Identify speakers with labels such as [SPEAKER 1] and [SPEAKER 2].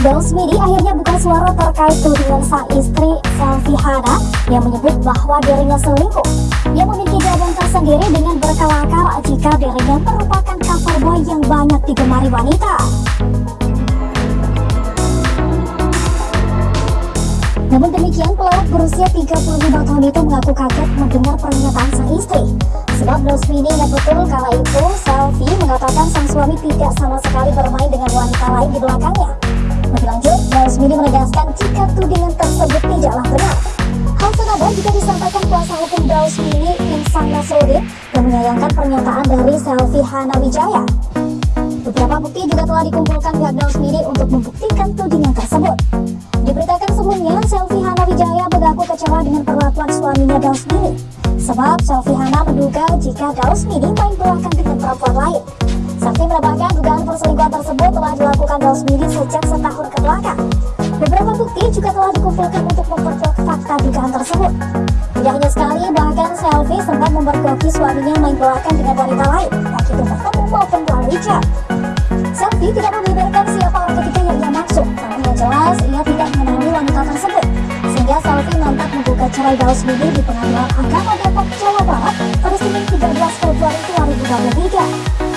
[SPEAKER 1] Midi akhirnya buka suara terkait tudingan sang istri Selvi Hana yang menyebut bahwa dirinya selingkuh. Ia memiliki jawaban tersendiri dengan berkelakar jika dirinya merupakan cover boy yang banyak digemari wanita. Namun demikian, pelawak berusia 35 tahun itu mengaku kaget mendengar pernyataan sang istri. Sebab Midi ingat betul kala itu Midi menegaskan jika tudingan tersebut tidaklah benar. Hal senada juga disampaikan kuasa hukum Midi, Insan Nasruddin, yang menyayangkan pernyataan dari Selvi Hana Wijaya. Beberapa bukti juga telah dikumpulkan pihak Midi untuk membuktikan tudingan tersebut. Diberitakan sebelumnya, Selvi Hana Wijaya mengaku kecewa dengan perlakuan suaminya Midi. Sebab Selvi Hana menduga jika Midi main belakang dengan perempuan lain. Sakti menambahkan dugaan perselingkuhan tersebut telah dilakukan Midi sejak setahun ke dikumpulkan untuk memperkuat fakta dugaan tersebut. Tidak hanya sekali, bahkan Selfie sempat memperkuat suaminya main belakang dengan wanita lain, baik itu bertemu maupun melalui chat. Selfie tidak membeberkan siapa orang ketiga yang ia maksud, namun yang jelas ia tidak mengenali wanita tersebut. Sehingga selfie nampak membuka cerai Daus Bibi di pengadilan agama Depok, Jawa Barat pada Senin 13 Februari 2023.